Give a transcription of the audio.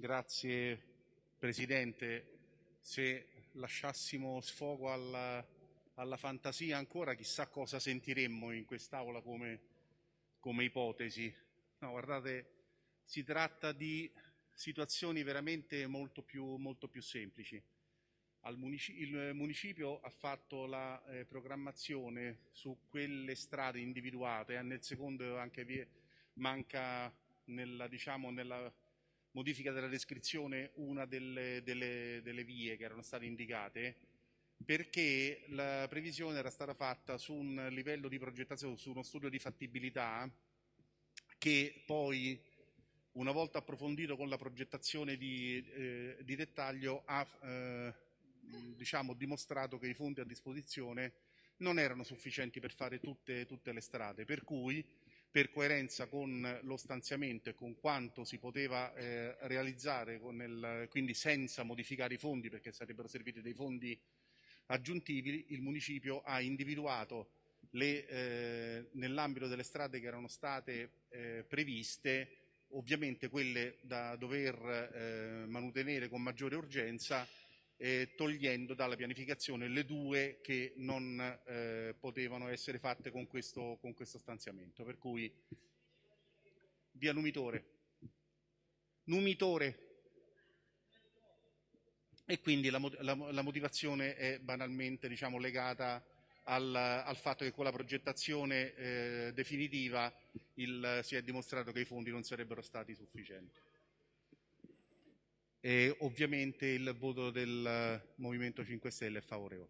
Grazie Presidente. Se lasciassimo sfogo alla, alla fantasia ancora, chissà cosa sentiremmo in quest'Aula come, come ipotesi. No, guardate, si tratta di situazioni veramente molto più, molto più semplici. Municipio, il municipio ha fatto la eh, programmazione su quelle strade individuate, e nel secondo anche vi manca nella, diciamo, nella modifica della descrizione una delle, delle, delle vie che erano state indicate perché la previsione era stata fatta su un livello di progettazione, su uno studio di fattibilità che poi una volta approfondito con la progettazione di, eh, di dettaglio ha eh, diciamo, dimostrato che i fondi a disposizione non erano sufficienti per fare tutte, tutte le strade, per cui per coerenza con lo stanziamento e con quanto si poteva eh, realizzare, il, quindi senza modificare i fondi perché sarebbero serviti dei fondi aggiuntivi, il municipio ha individuato eh, nell'ambito delle strade che erano state eh, previste, ovviamente quelle da dover eh, manutenere con maggiore urgenza, eh, togliendo dalla pianificazione le due che non eh, potevano essere fatte con questo, con questo stanziamento. Per cui via Numitore, Numitore. E quindi la, la, la motivazione è banalmente diciamo, legata al, al, fatto che con la progettazione eh, definitiva il, si è dimostrato che i fondi non sarebbero stati sufficienti e ovviamente il voto del Movimento 5 Stelle è favorevole.